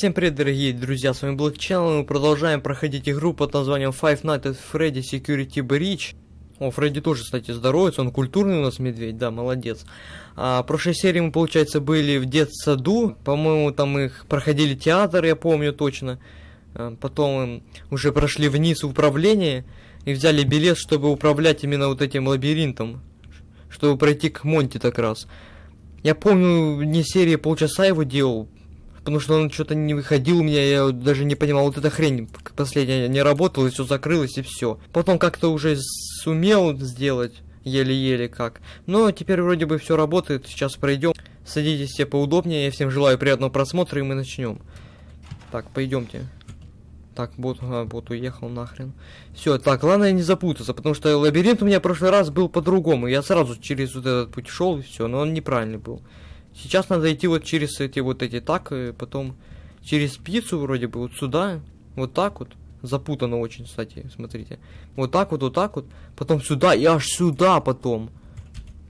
Всем привет, дорогие друзья, с вами Black Channel, мы продолжаем проходить игру под названием Five Nights at Freddy Security Breach. О, Фредди тоже, кстати, здоровается, он культурный у нас медведь, да, молодец. А, в прошлой серии мы, получается, были в детсаду, по-моему, там их проходили театр, я помню точно. А, потом уже прошли вниз управление и взяли билет, чтобы управлять именно вот этим лабиринтом, чтобы пройти к Монти так раз. Я помню, не серии полчаса его делал, потому что он что-то не выходил у меня, я даже не понимал, вот эта хрень последняя не работала, все закрылось, и все. Потом как-то уже сумел сделать, еле-еле как. Но теперь вроде бы все работает, сейчас пройдем. Садитесь все поудобнее, я всем желаю приятного просмотра, и мы начнем. Так, пойдемте. Так, бот, а, бот уехал нахрен. Все, так, главное не запутаться, потому что лабиринт у меня в прошлый раз был по-другому. Я сразу через вот этот путь шел и все, но он неправильный был. Сейчас надо идти вот через эти вот эти так, и потом через пиццу вроде бы вот сюда, вот так вот. Запутано очень, кстати, смотрите. Вот так вот, вот так вот, потом сюда и аж сюда потом.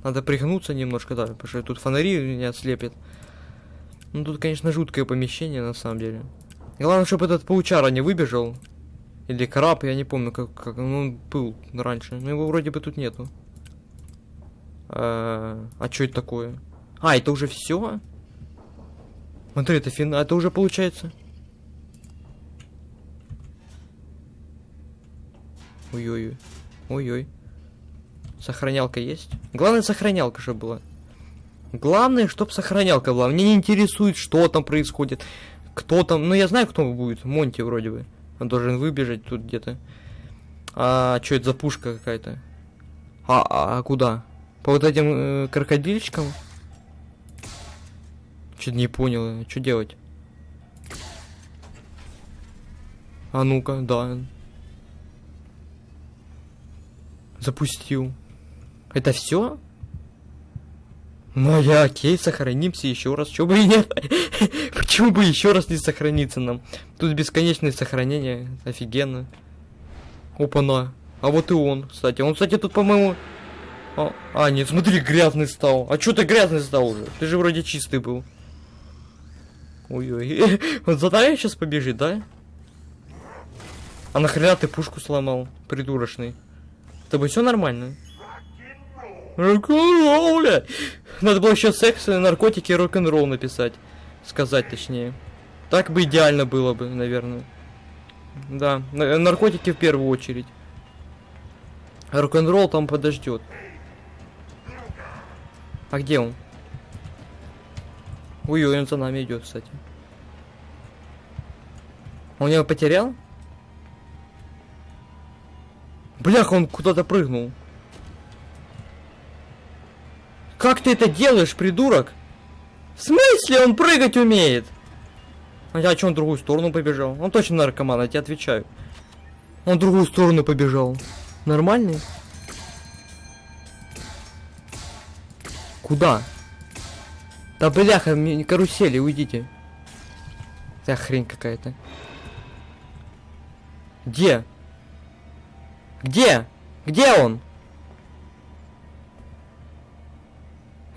Надо пригнуться немножко, да, потому что тут фонари меня слепят. Ну тут, конечно, жуткое помещение на самом деле. главное, чтобы этот паучара не выбежал. Или краб, я не помню, как, как ну, он был раньше. Но его вроде бы тут нету. А, а что это такое? А, это уже все? Смотри, это финал. Это уже получается. Ой-ой-ой. Ой-ой. Сохранялка есть? Главное, сохранялка же была. Главное, чтоб сохранялка была. Мне не интересует, что там происходит. Кто там. Ну, я знаю, кто будет. Монти вроде бы. Он должен выбежать тут где-то. А, что это за пушка какая-то? А, а, а куда? По вот этим э, крокодильчикам? Что-то не понял, что делать? А ну-ка, да. Запустил. Это все? Ну а окей, сохранимся еще раз. Чего бы и нет? Почему бы еще раз не сохраниться нам? Тут бесконечное сохранение. Офигенно. Опа-на. А вот и он, кстати. Он, кстати, тут, по-моему... А, а, нет, смотри, грязный стал. А что ты грязный стал уже? Ты же вроде чистый был. Ой-ой. Вот за нами сейчас побежит, да? А нахрена ты пушку сломал, придурочный? С тобой все нормально? Рок-н-ролл, бля! Надо было еще секс, наркотики и рок-н-ролл написать. Сказать точнее. Так бы идеально было бы, наверное. Да, наркотики в первую очередь. Рок-н-ролл там подождет. А где он? Ой, он за нами идет, кстати. Он его потерял? Блях, он куда-то прыгнул. Как ты это делаешь, придурок? В смысле он прыгать умеет? А что он в другую сторону побежал? Он точно наркоман, я тебе отвечаю. Он в другую сторону побежал. Нормальный? Куда? Да бляха, карусели, уйдите. Да хрень какая-то. Где? Где? Где он?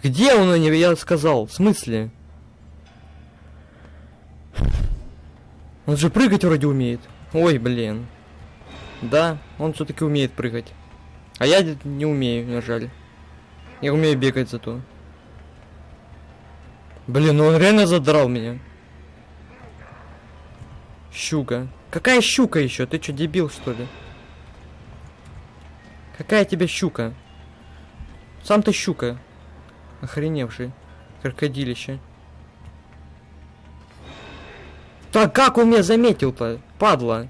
Где он, я сказал? В смысле? Он же прыгать вроде умеет. Ой, блин. Да, он все-таки умеет прыгать. А я не умею, жаль. Я умею бегать зато. Блин, ну он реально задрал меня. Щука. Какая щука еще? Ты что, дебил, что ли? Какая тебе щука? Сам ты щука. Охреневший. Крокодилище. Так как он меня заметил-то? Падла.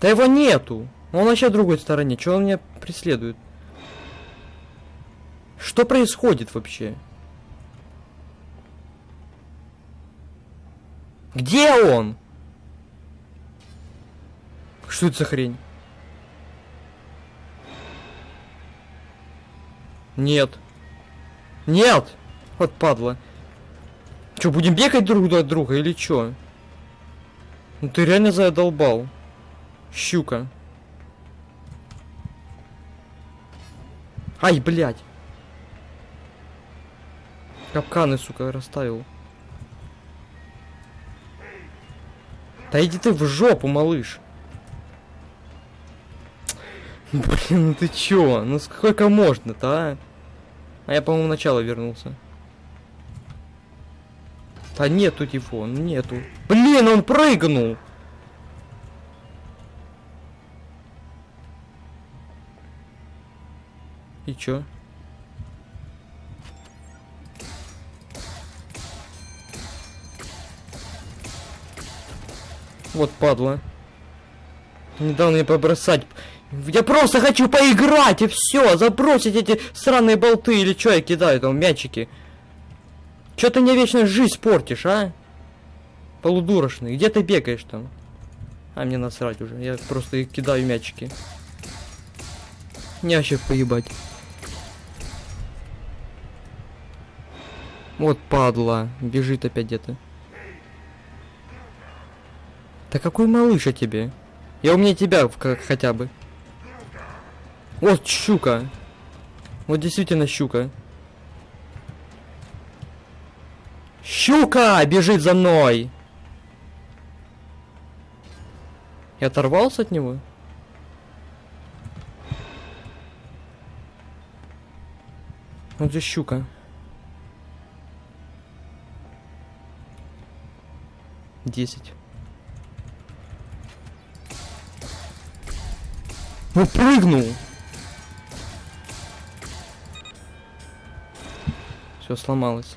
Да его нету. Он вообще в другой стороне. Чего он меня преследует? Что происходит вообще? Где он? Что это за хрень? Нет. Нет! Вот падла. Че, будем бегать друг от друга или чё? Ну ты реально задолбал. Щука. Ай, блядь. Капканы, сука, расставил. Да иди ты в жопу, малыш. Блин, ну ты чё? Ну сколько можно-то, а? А я, по-моему, начало вернулся. Да нету его, нету. Блин, он прыгнул! И чё? Вот падла. Недавно мне побросать. Я просто хочу поиграть и все, забросить эти сраные болты или что я кидаю там мячики. Че ты мне вечно жизнь портишь, а? Полудурошный, где ты бегаешь там? А мне насрать уже, я просто кидаю мячики. Не вообще поебать. Вот падла, бежит опять где-то. Да какой малыш о тебе? Я у меня тебя как хотя бы. Вот щука. Вот действительно щука. Щука бежит за мной. Я оторвался от него? Вот же щука. Десять. Ну прыгнул! Все сломалось.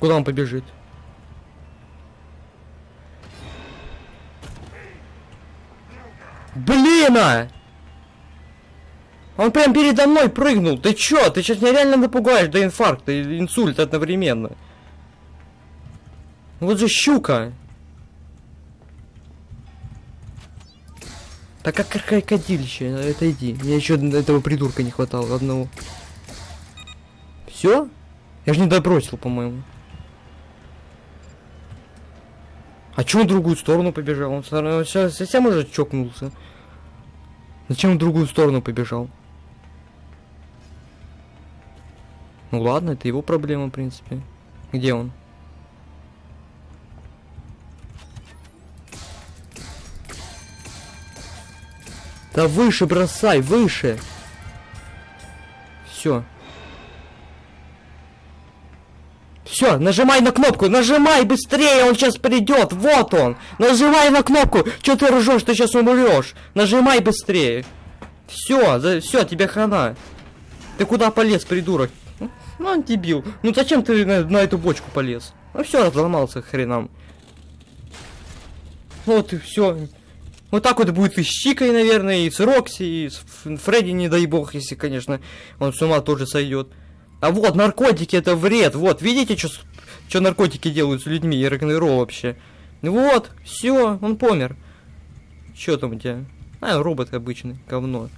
Куда он побежит? Блин! А! Он прям передо мной прыгнул. Ты чё? Ты сейчас меня реально напугаешь до инфаркта и инсульта одновременно. Вот же щука. Так как это иди. Мне еще этого придурка не хватало одного. Все? Я же не добросил, по-моему. А чё он в другую сторону побежал? Он сейчас совсем уже чокнулся. Зачем в другую сторону побежал? Ну ладно, это его проблема, в принципе. Где он? Да выше бросай, выше. Все. Все, нажимай на кнопку, нажимай быстрее, он сейчас придет, вот он. Нажимай на кнопку, что ты ржешь, ты сейчас умрешь. Нажимай быстрее. Все, за, все, тебе хана. Ты куда полез, придурок? Ну, он дебил. Ну зачем ты на, на эту бочку полез? Ну все, разломался хренам. Вот и все. Вот так вот будет и с Чикой, наверное, и с Рокси, и с Фредди, не дай бог, если, конечно, он с ума тоже сойдет. А вот, наркотики это вред, вот, видите, что наркотики делают с людьми, и рок вообще. Вот, все, он помер. Что там у тебя? А, робот обычный, говно.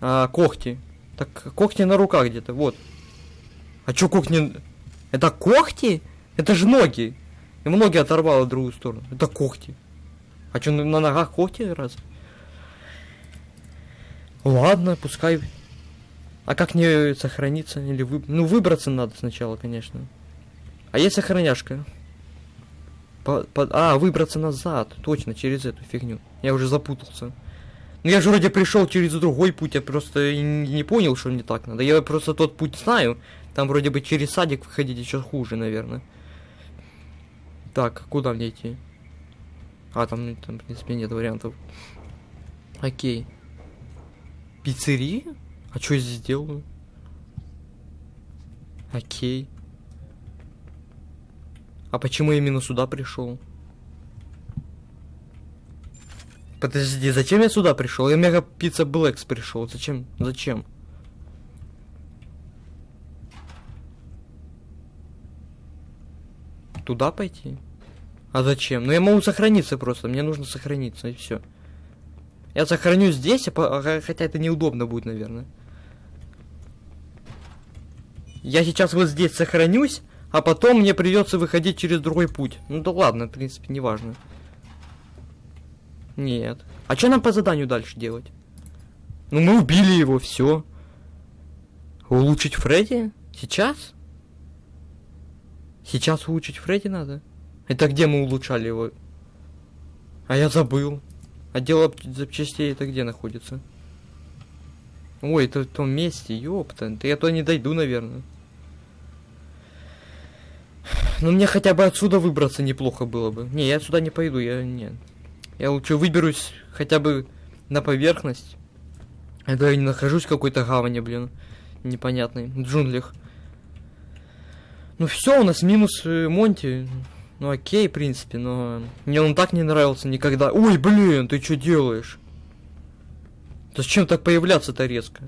А, когти. Так, когти на руках где-то, вот. А чё когти? Это когти? Это же ноги. И ноги оторвало в другую сторону. Это когти. А что, на ногах когти раз? Ладно, пускай. А как не сохраниться? Или вы... Ну, выбраться надо сначала, конечно. А есть сохраняшка? По, по... А, выбраться назад. Точно, через эту фигню. Я уже запутался. Ну я же вроде пришел через другой путь, я просто не понял, что не так надо. Я просто тот путь знаю. Там вроде бы через садик выходить еще хуже, наверное. Так, куда мне идти? А, там, там, в принципе, нет вариантов. Окей. Пиццерия? А что я здесь делаю? Окей. А почему я именно сюда пришел? Подожди, зачем я сюда пришел? Я мега пицца Блэкс пришел. Зачем? Зачем? Туда пойти? А зачем? Ну я могу сохраниться просто, мне нужно сохраниться, и все. Я сохраню здесь, а а, хотя это неудобно будет, наверное. Я сейчас вот здесь сохранюсь, а потом мне придется выходить через другой путь. Ну да ладно, в принципе, неважно. Нет. А что нам по заданию дальше делать? Ну мы убили его, все. Улучшить Фредди? Сейчас? Сейчас улучшить Фредди надо? Это где мы улучшали его? А я забыл. Отдел ап- запчастей это где находится? Ой, это в том месте, ёпта. Я туда не дойду, наверное. Ну мне хотя бы отсюда выбраться неплохо было бы. Не, я отсюда не пойду, я нет. Я лучше выберусь хотя бы на поверхность. Это я не нахожусь в какой-то гавани, блин. Непонятной. В джунглях. Ну все, у нас минус э, Монти. Ну окей, в принципе, но мне он так не нравился никогда. Ой, блин, ты что делаешь? Зачем так появляться-то резко?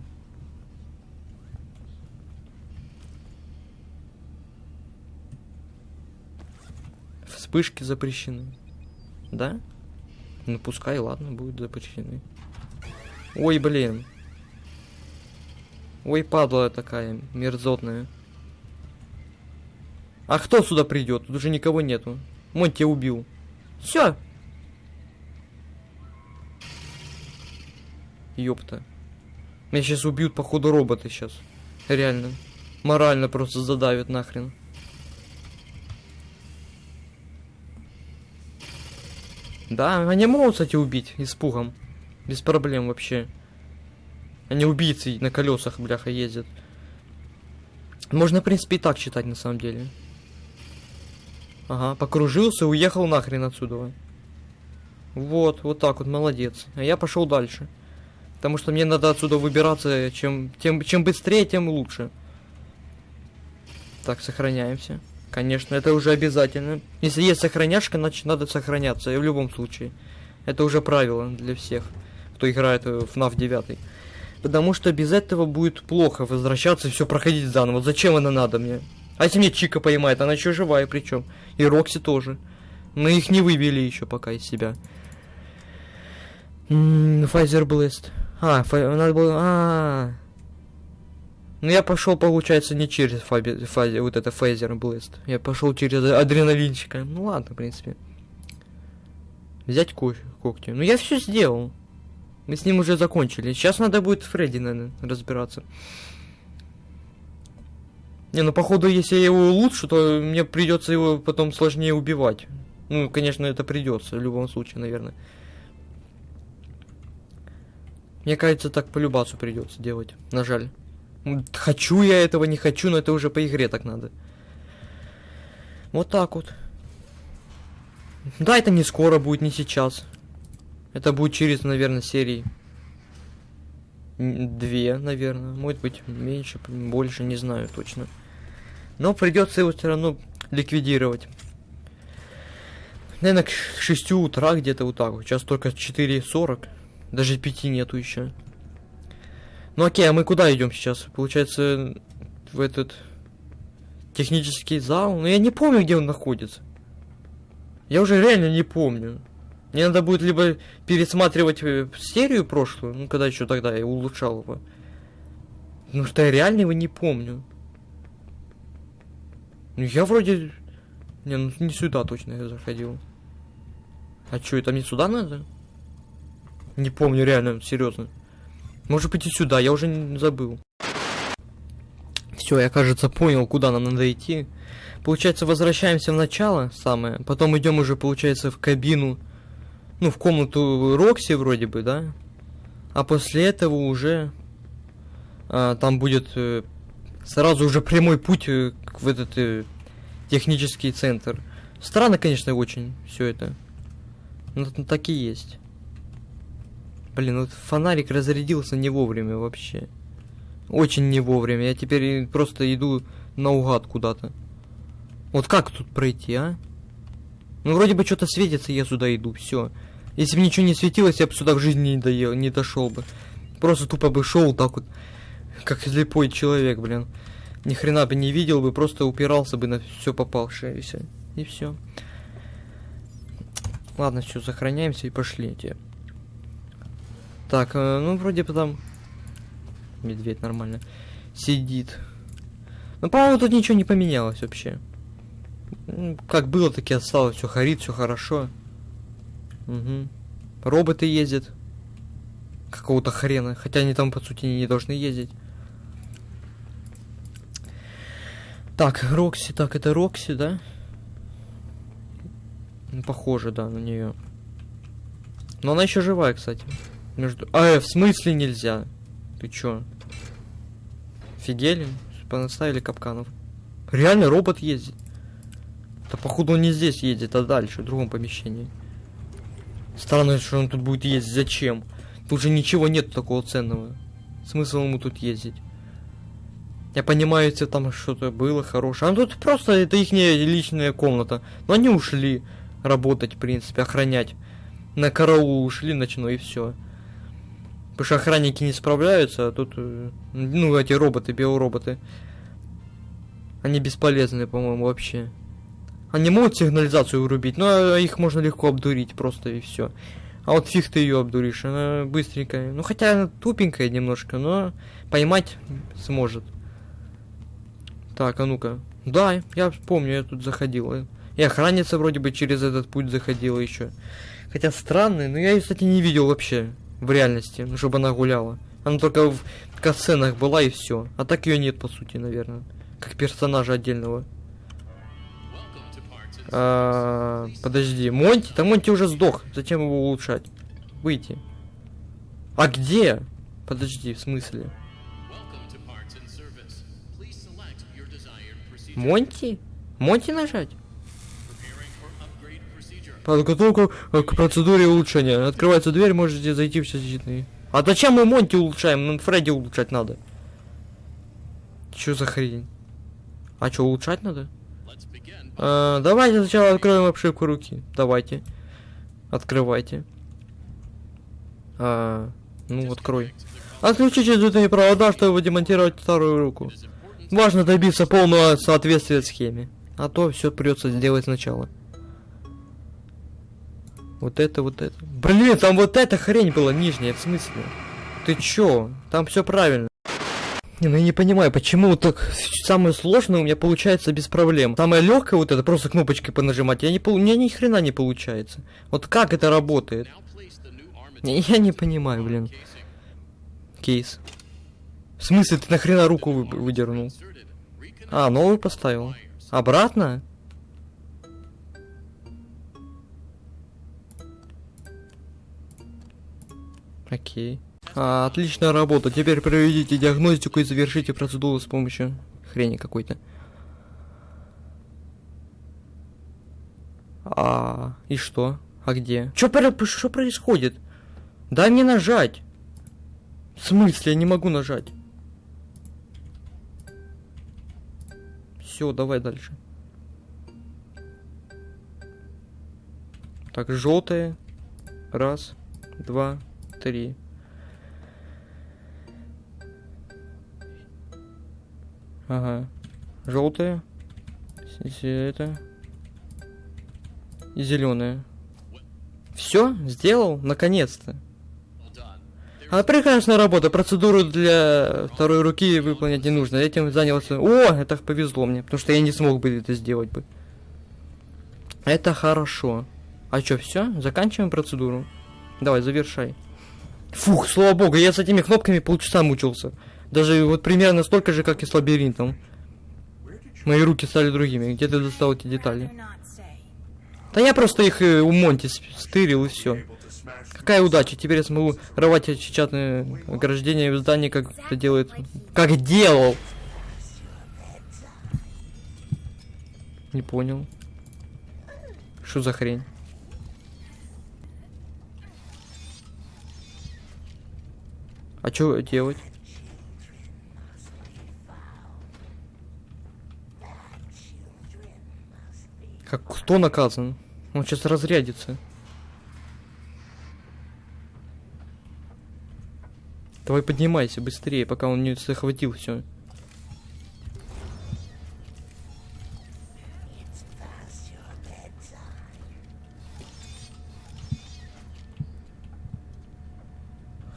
Вспышки запрещены. Да? Ну пускай, ладно, будут запрещены. Ой, блин. Ой, падла такая, мерзотная. А кто сюда придет? Тут уже никого нету. Монти убил. Все. Ёпта. Меня сейчас убьют, походу, роботы сейчас. Реально. Морально просто задавят нахрен. Да, они могут, кстати, убить испугом. Без проблем вообще. Они убийцы на колесах, бляха, ездят. Можно, в принципе, и так читать, на самом деле. Ага, покружился, уехал нахрен отсюда. Вот, вот так вот, молодец. А я пошел дальше. Потому что мне надо отсюда выбираться, чем, тем, чем быстрее, тем лучше. Так, сохраняемся. Конечно, это уже обязательно. Если есть сохраняшка, значит надо сохраняться. И в любом случае. Это уже правило для всех, кто играет в FNAF 9. Потому что без этого будет плохо возвращаться и все проходить заново. Зачем это надо мне? А если мне Чика поймает, она еще живая причем. И Рокси тоже. Мы их не выбили еще пока из себя. Файзер Блэст. А, фай... надо было... А, -а, а Ну я пошел, получается, не через фаби... фази... вот это Файзер Блэст. Я пошел через адреналинчика. Ну ладно, в принципе. Взять кофе, когти. Ну я все сделал. Мы с ним уже закончили. Сейчас надо будет Фредди, наверное, разбираться. Не, ну походу, если я его улучшу, то мне придется его потом сложнее убивать. Ну, конечно, это придется в любом случае, наверное. Мне кажется, так по любасу придется делать. На жаль. Хочу я этого, не хочу, но это уже по игре так надо. Вот так вот. Да, это не скоро будет, не сейчас. Это будет через, наверное, серии. Две, наверное. Может быть, меньше, больше, не знаю точно. Но придется его все равно ликвидировать. Наверное, к 6 утра где-то вот так. Сейчас только 4.40. Даже 5 нету еще. Ну окей, а мы куда идем сейчас? Получается, в этот технический зал? Ну я не помню, где он находится. Я уже реально не помню. Мне надо будет либо пересматривать э, серию прошлую, ну когда еще тогда я улучшал его. Ну что я реально его не помню. Ну я вроде... Не, ну не сюда точно я заходил. А что, это мне сюда надо? Не помню, реально, серьезно. Может быть и сюда, я уже не забыл. Все, я, кажется, понял, куда нам надо идти. Получается, возвращаемся в начало самое, потом идем уже, получается, в кабину, ну, в комнату Рокси вроде бы, да? А после этого уже а, там будет э, сразу уже прямой путь э, в этот э, технический центр. Странно, конечно, очень все это. Но так и есть. Блин, вот фонарик разрядился не вовремя вообще. Очень не вовремя. Я теперь просто иду наугад куда-то. Вот как тут пройти, а? Ну, вроде бы что-то светится, я сюда иду, все. Если бы ничего не светилось, я бы сюда в жизни не доел, не дошел бы. Просто тупо бы шел так вот, как слепой человек, блин. Ни хрена бы не видел бы, просто упирался бы на все попавшее, и все. Ладно, все, сохраняемся и пошли те. Так, э, ну вроде бы там медведь нормально сидит. Ну, по-моему, тут ничего не поменялось вообще. Как было, так и осталось. Все горит, все хорошо. Угу. Роботы ездят. Какого-то хрена. Хотя они там, по сути, не должны ездить. Так, Рокси. Так, это Рокси, да? Ну, похоже, да, на нее. Но она еще живая, кстати. Между... А, э, в смысле нельзя? Ты чё? Офигели? Понаставили капканов. Реально робот ездит. Да походу он не здесь едет, а дальше, в другом помещении. Странно, что он тут будет ездить. Зачем? Тут же ничего нет такого ценного. Смысл ему тут ездить? Я понимаю, если там что-то было хорошее. А тут просто это их личная комната. Но они ушли работать, в принципе, охранять. На караул ушли ночной и все. Потому что охранники не справляются, а тут, э, ну, эти роботы, биороботы. Они бесполезны, по-моему, вообще. Они могут сигнализацию вырубить, но их можно легко обдурить просто и все. А вот фиг ты ее обдуришь, она быстренькая. Ну хотя она тупенькая немножко, но поймать сможет. Так, а ну-ка. Да, я помню, я тут заходил. И охранница вроде бы через этот путь заходила еще. Хотя странный, но я ее, кстати, не видел вообще в реальности, ну, чтобы она гуляла. Она только в касценах была и все. А так ее нет, по сути, наверное. Как персонажа отдельного. А, подожди, Монти? Там Монти уже сдох. Зачем его улучшать? Выйти. А где? Подожди, в смысле? Монти? Монти нажать? Подготовка к процедуре улучшения. Открывается дверь, можете зайти в защитные. А зачем мы Монти улучшаем? Нам Фредди улучшать надо. Что за хрень? А что, улучшать надо? А, давайте сначала откроем обшивку руки. Давайте. Открывайте. А, ну, открой. Отключите изутые провода, чтобы демонтировать вторую руку. Важно добиться полного соответствия схеме. А то все придется сделать сначала. Вот это, вот это. Блин, там вот эта хрень была нижняя, в смысле? Ты чё? Там все правильно. Не, ну я не понимаю, почему так самое сложное у меня получается без проблем. Самое легкое вот это просто кнопочкой понажимать, я не у меня ни хрена не получается. Вот как это работает? Я не понимаю, блин. Кейс. В смысле ты нахрена руку вы... выдернул? А, новый поставил. Обратно? Окей. А, отличная работа. Теперь проведите диагностику и завершите процедуру с помощью хрени какой-то. А, и что? А где? Что происходит? Дай мне нажать. В смысле, я не могу нажать. Все, давай дальше. Так, желтые. Раз, два, три. Ага. Желтая. Это. И зеленая. Все, сделал, наконец-то. А прекрасная работа. Процедуру для второй руки выполнять не нужно. Этим занялся. О, это повезло мне, потому что я не смог бы это сделать бы. Это хорошо. А что, все? Заканчиваем процедуру. Давай, завершай. Фух, слава богу, я с этими кнопками полчаса мучился. Даже вот примерно столько же, как и с лабиринтом. Мои руки стали другими. Где ты достал эти детали? Да я просто их э, у Монти стырил и все. Какая удача, теперь я смогу рвать чатные ограждения в здании, как это делает... Как делал! Не понял. Что за хрень? А что делать? Как кто наказан? Он сейчас разрядится. Давай поднимайся быстрее, пока он не захватил все.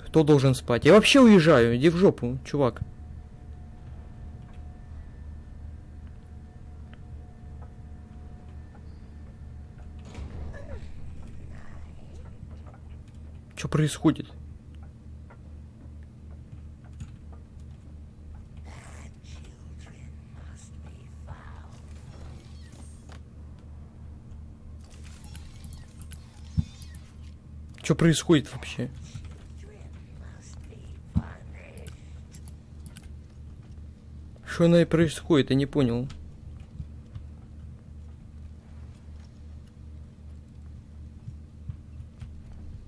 Кто должен спать? Я вообще уезжаю, иди в жопу, чувак. Что происходит? Что происходит вообще? Что она и происходит, я не понял.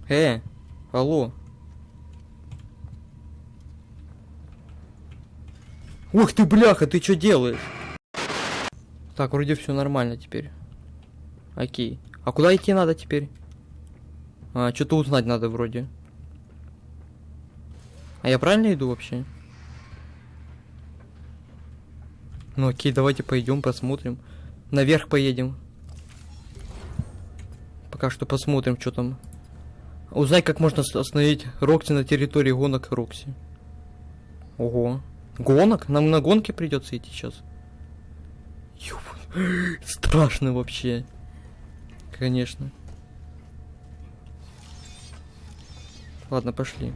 Э, алло. Ух ты, бляха, ты что делаешь? Так, вроде все нормально теперь. Окей. А куда идти надо теперь? А, что-то узнать надо вроде. А я правильно иду вообще? Ну окей, давайте пойдем посмотрим. Наверх поедем. Пока что посмотрим, что там. Узнай, как можно остановить Рокси на территории гонок Рокси. Ого. Гонок? Нам на гонке придется идти сейчас. Ёбан. Страшно вообще. Конечно. Ладно, пошли.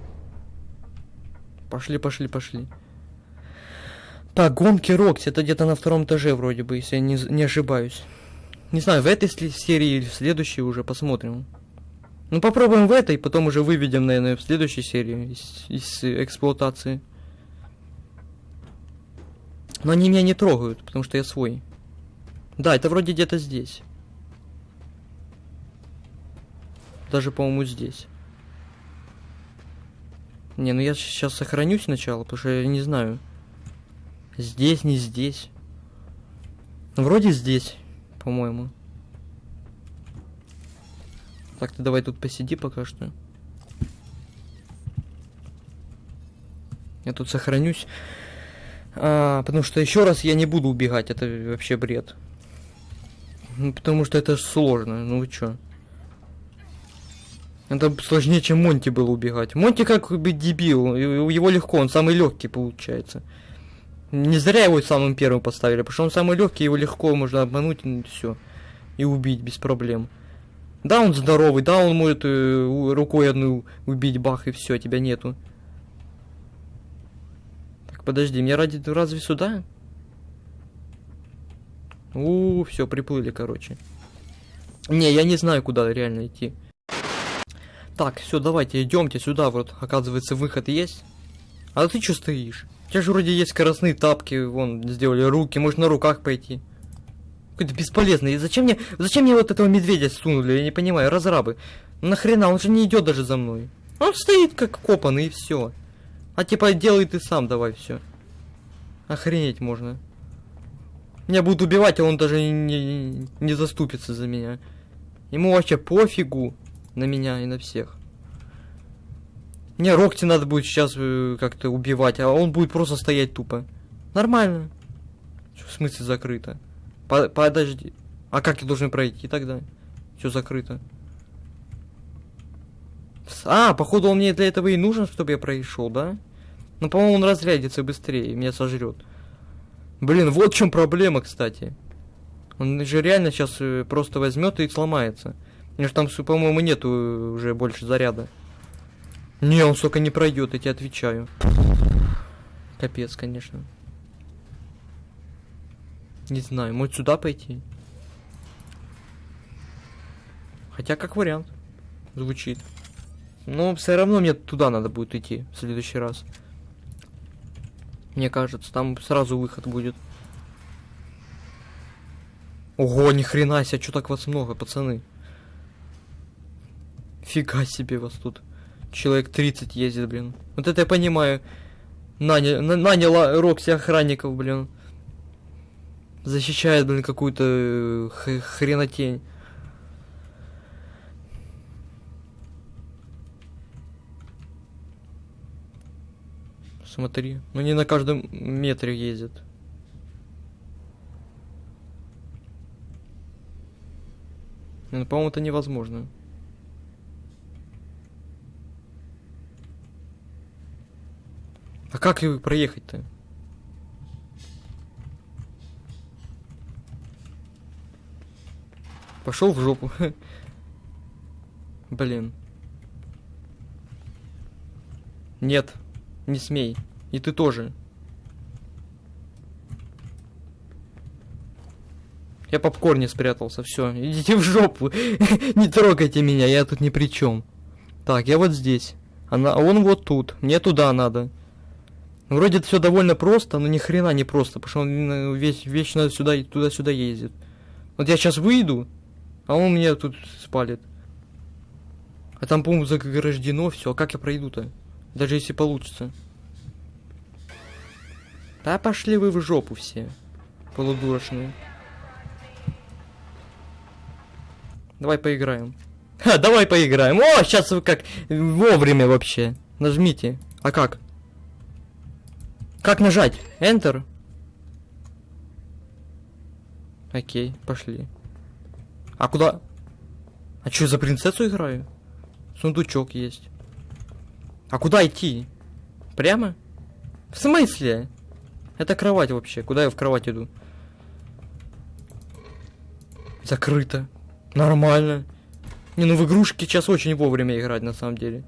Пошли, пошли, пошли. Так, гонки Рокси, это где-то на втором этаже вроде бы, если я не, не ошибаюсь. Не знаю, в этой серии или в следующей уже посмотрим. Ну попробуем в этой, потом уже выведем, наверное, в следующей серии из, из эксплуатации. Но они меня не трогают, потому что я свой. Да, это вроде где-то здесь. Даже, по-моему, здесь. Не, ну я сейчас сохранюсь сначала, потому что я не знаю. Здесь, не здесь. Ну, вроде здесь, по-моему. Так, ты давай тут посиди пока что. Я тут сохранюсь. А, потому что еще раз я не буду убегать, это вообще бред. Ну, потому что это сложно, ну вы чё? Это сложнее, чем Монти было убегать. Монти как бы дебил, его легко, он самый легкий получается. Не зря его самым первым поставили, потому что он самый легкий, его легко можно обмануть и все. И убить без проблем. Да, он здоровый, да, он может э, у- рукой одну убить, бах, и все, тебя нету. Так, подожди, мне ради разве сюда? У, все, приплыли, короче. Не, я не знаю, куда реально идти. Так, все, давайте, идемте сюда, вот, оказывается, выход есть. А ты что стоишь? У тебя же вроде есть скоростные тапки, вон, сделали руки, может на руках пойти. Какой-то бесполезный. И зачем мне, зачем мне вот этого медведя сунули, я не понимаю, разрабы. Нахрена, он же не идет даже за мной. Он стоит как копанный и все. А типа делай ты сам, давай все. Охренеть можно. Меня будут убивать, а он даже не, не заступится за меня. Ему вообще пофигу на меня и на всех. Мне Рокти надо будет сейчас э, как-то убивать, а он будет просто стоять тупо. Нормально. Чё, в смысле закрыто? По- подожди. А как я должен пройти тогда? Все закрыто. А, походу он мне для этого и нужен, чтобы я прошел, да? Ну, по-моему, он разрядится быстрее, меня сожрет. Блин, вот в чем проблема, кстати. Он же реально сейчас просто возьмет и сломается. У него ж там, по-моему, нету э, уже больше заряда. Не, он столько не пройдет, я тебе отвечаю. Капец, конечно. Не знаю, может сюда пойти? Хотя как вариант. Звучит. Но все равно мне туда надо будет идти в следующий раз. Мне кажется, там сразу выход будет. Ого, ни хрена себе, что так вас много, пацаны? Фига себе вас тут. Человек 30 ездит, блин. Вот это я понимаю. Наня, на- наняла Рокси охранников, блин. Защищает, блин, какую-то э, хренотень. Смотри, ну не на каждом метре ездит. Ну, по-моему, это невозможно. А как проехать-то? Пошел в жопу. Блин. Нет, не смей. И ты тоже. Я в попкорне спрятался, все. Идите в жопу. Не трогайте меня, я тут ни при чем. Так, я вот здесь. А он вот тут. Мне туда надо. Вроде все довольно просто, но ни хрена не просто, потому что он э, весь, вечно сюда и туда-сюда ездит. Вот я сейчас выйду, а он меня тут спалит. А там, по-моему, заграждено все. А как я пройду-то? Даже если получится. Да пошли вы в жопу все. Полудурочные. Давай поиграем. Ха, давай поиграем. О, сейчас вы как вовремя вообще. Нажмите. А как? Как нажать? Enter? Окей, пошли. А куда? А что, за принцессу играю? Сундучок есть. А куда идти? Прямо? В смысле? Это кровать вообще. Куда я в кровать иду? Закрыто. Нормально. Не, ну в игрушки сейчас очень вовремя играть, на самом деле.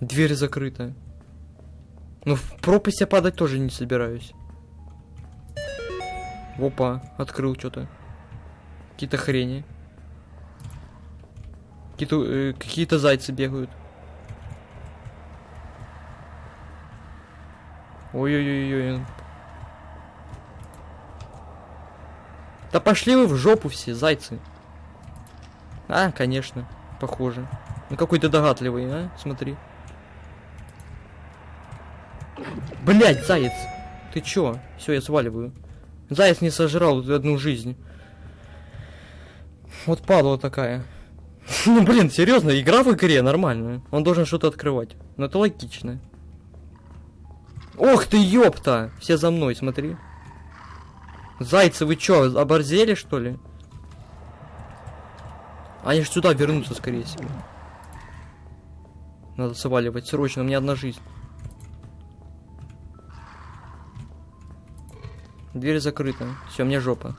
Дверь закрыта. Ну, в пропасть я падать тоже не собираюсь. Опа, открыл что-то. Какие-то хрени. Какие-то э, какие зайцы бегают. Ой-ой-ой-ой. Да пошли вы в жопу все, зайцы. А, конечно, похоже. Ну какой ты догадливый, а? Смотри. Блять, заяц. Ты чё? Все, я сваливаю. Заяц не сожрал одну жизнь. Вот падла такая. ну блин, серьезно, игра в игре нормальная. Он должен что-то открывать. Но это логично. Ох ты, ёпта! Все за мной, смотри. Зайцы, вы чё, оборзели, что ли? Они же сюда вернутся, скорее всего. Надо сваливать срочно, у меня одна жизнь. Дверь закрыта. Все, мне жопа.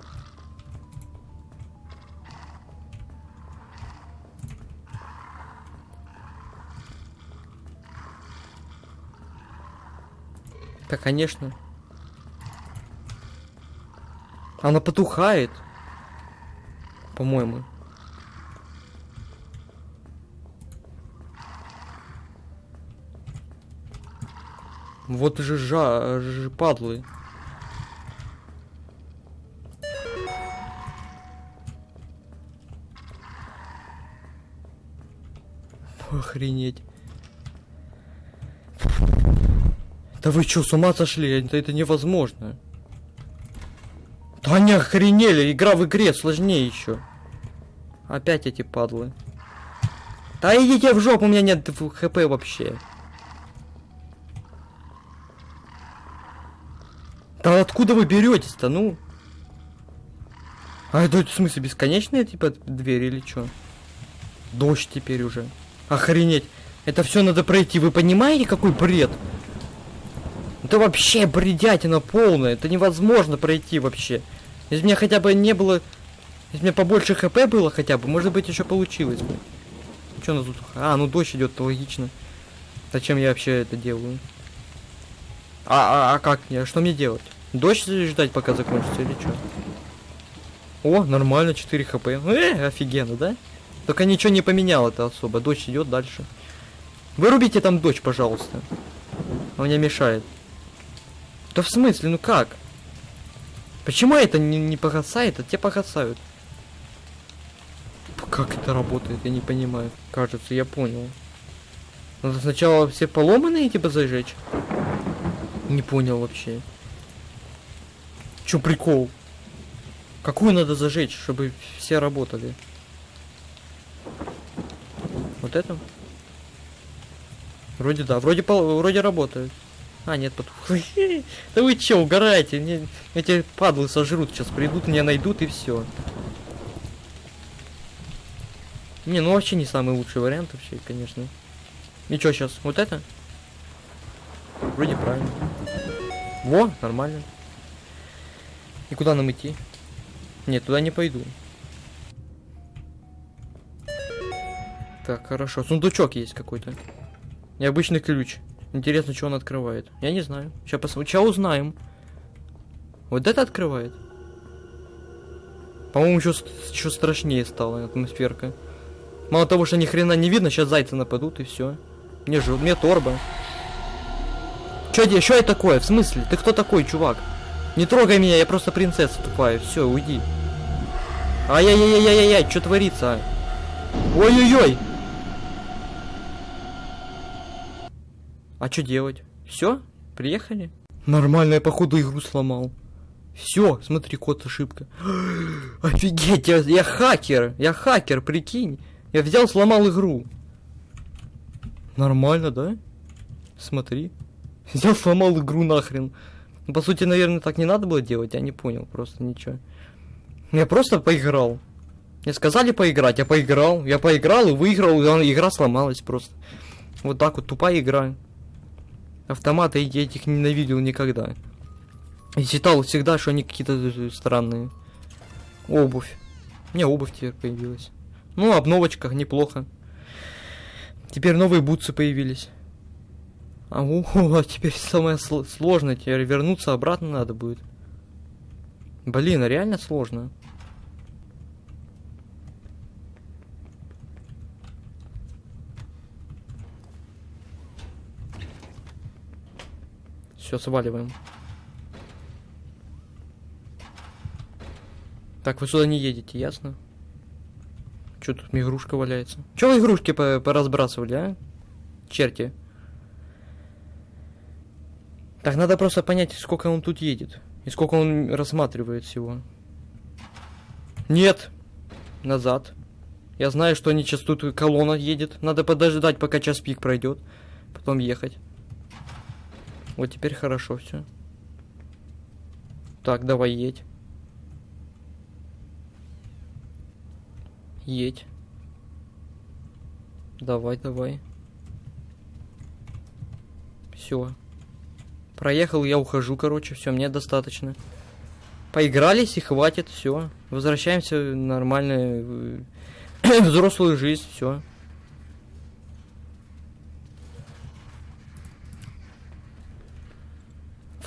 Да, конечно. Она потухает. По-моему. Вот же жа, ж, падлы. Охренеть. Да вы что, с ума сошли? Это, это невозможно. Да они охренели, игра в игре сложнее еще. Опять эти падлы. Да идите в жопу, у меня нет хп вообще. Да откуда вы беретесь-то, ну? А это в смысле бесконечная типа дверь или что? Дождь теперь уже. Охренеть. Это все надо пройти. Вы понимаете, какой бред? Это вообще бредятина полная. Это невозможно пройти вообще. Если меня хотя бы не было... Если меня побольше хп было хотя бы, может быть, еще получилось бы. Что у нас тут? А, ну дождь идет, логично. Зачем я вообще это делаю? А, а, а как мне? Что мне делать? Дождь ждать, пока закончится, или что? О, нормально, 4 хп. Э, офигенно, да? Только ничего не поменял это особо. Дождь идет дальше. Вырубите там дождь, пожалуйста. Он мне мешает. Да в смысле, ну как? Почему это не, не погасает, а те погасают? Как это работает, я не понимаю. Кажется, я понял. Надо сначала все поломанные типа зажечь? Не понял вообще. Чё прикол? Какую надо зажечь, чтобы все работали? Вот это? Вроде да, вроде, вроде работает. А, нет, потух. Да вы че, угораете? Мне эти падлы сожрут, сейчас придут, меня найдут и все. Не, ну вообще не самый лучший вариант вообще, конечно. И что сейчас? Вот это? Вроде правильно. Во, нормально. И куда нам идти? Нет, туда не пойду. Так, хорошо. Сундучок есть какой-то. Необычный ключ. Интересно, что он открывает. Я не знаю. Сейчас посмотрим. Сейчас узнаем. Вот это открывает. По-моему, еще, еще страшнее стала атмосферка. Мало того, что ни хрена не видно, сейчас зайцы нападут и все. Мне же, мне торба. Де- чё это такое? В смысле? Ты кто такой, чувак? Не трогай меня, я просто принцесса тупая. Все, уйди. Ай-яй-яй-яй-яй, что творится? а? Ой-ой-ой! А что делать? Все? Приехали? Нормально, я походу игру сломал. Все, смотри, код ошибка. Офигеть, я, я хакер, я хакер, прикинь. Я взял, сломал игру. Нормально, да? Смотри. Взял, сломал игру нахрен. Ну, по сути, наверное, так не надо было делать, я не понял просто ничего. Я просто поиграл. Мне сказали поиграть, я поиграл. Я поиграл и выиграл, и игра сломалась просто. Вот так вот, тупая игра. Автоматы я этих ненавидел никогда. И считал всегда, что они какие-то странные. Обувь. У меня обувь теперь появилась. Ну, обновочка, неплохо. Теперь новые бутсы появились. А, о, а теперь самое сло- сложное, теперь вернуться обратно надо будет. Блин, а реально сложно. Все, сваливаем. Так, вы сюда не едете, ясно? Че тут игрушка валяется? Че вы игрушки по- поразбрасывали, а? Черти. Так, надо просто понять, сколько он тут едет. И сколько он рассматривает всего. Нет. Назад. Я знаю, что тут колонна едет. Надо подождать, пока час пик пройдет. Потом ехать. Вот теперь хорошо все. Так, давай едь. Едь. Давай, давай. Все. Проехал, я ухожу, короче, все, мне достаточно. Поигрались и хватит, все. Возвращаемся в нормальную э, взрослую жизнь, все.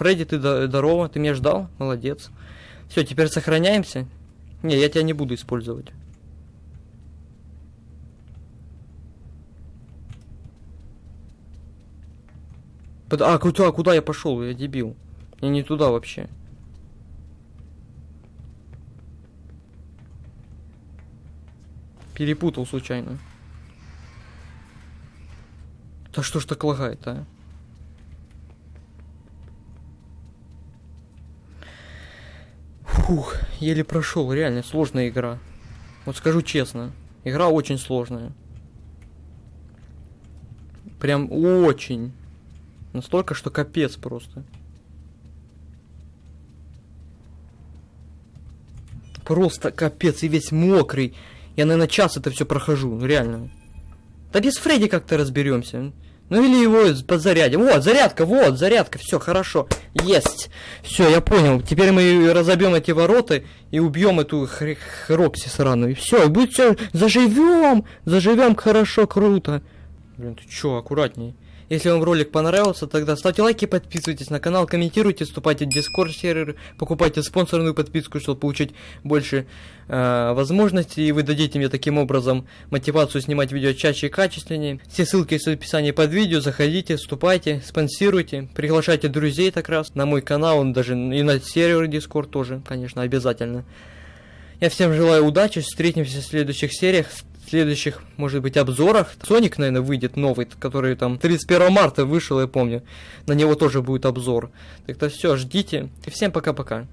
Фредди, ты до- здорово, ты меня ждал? Молодец. Все, теперь сохраняемся. Не, я тебя не буду использовать. Под- А, куда, куда я пошел? Я дебил. Я не туда вообще. Перепутал случайно. Да что ж так лагает, а? Фух, еле прошел, реально сложная игра. Вот скажу честно, игра очень сложная. Прям очень. Настолько, что капец просто. Просто капец, и весь мокрый. Я, наверное, час это все прохожу, реально. Да без Фредди как-то разберемся. Ну или его подзарядим. Вот, зарядка, вот, зарядка, все, хорошо. Есть. Все, я понял. Теперь мы разобьем эти ворота и убьем эту хр- Рокси сраную. И все, и будет все. Заживем! Заживем хорошо, круто. Блин, ты чё, аккуратней. Если вам ролик понравился, тогда ставьте лайки, подписывайтесь на канал, комментируйте, вступайте в Discord сервер, покупайте спонсорную подписку, чтобы получить больше э, возможностей, и вы дадите мне таким образом мотивацию снимать видео чаще и качественнее. Все ссылки есть в описании под видео, заходите, вступайте, спонсируйте, приглашайте друзей так раз на мой канал, он даже и на сервер Discord тоже, конечно, обязательно. Я всем желаю удачи, встретимся в следующих сериях, следующих, может быть, обзорах. Соник, наверное, выйдет новый, который там 31 марта вышел, я помню. На него тоже будет обзор. Так-то все, ждите. И всем пока-пока.